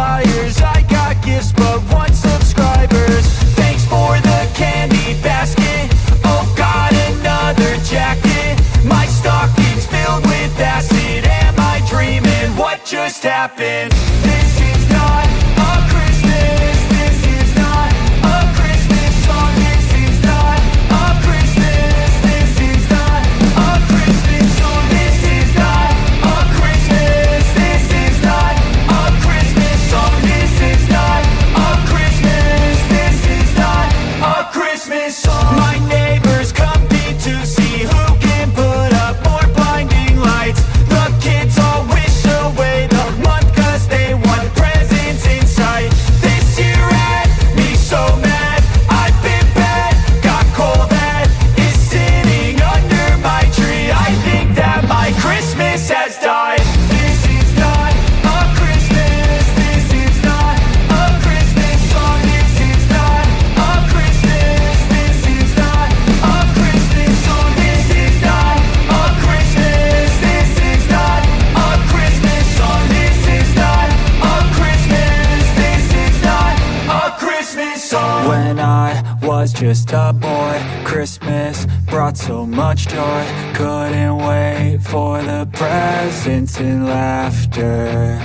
flyers I got gifts but one subscribers Thanks for the candy basket Oh god another jacket My stocking's filled with acid Am I dreaming? What just happened? This. song. Just a boy. Christmas brought so much joy. Couldn't wait for the presents and laughter.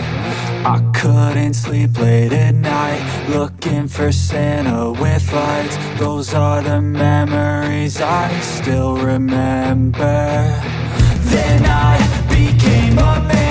I couldn't sleep late at night Looking for Santa with lights. Those are the memories I still remember. Then I became a man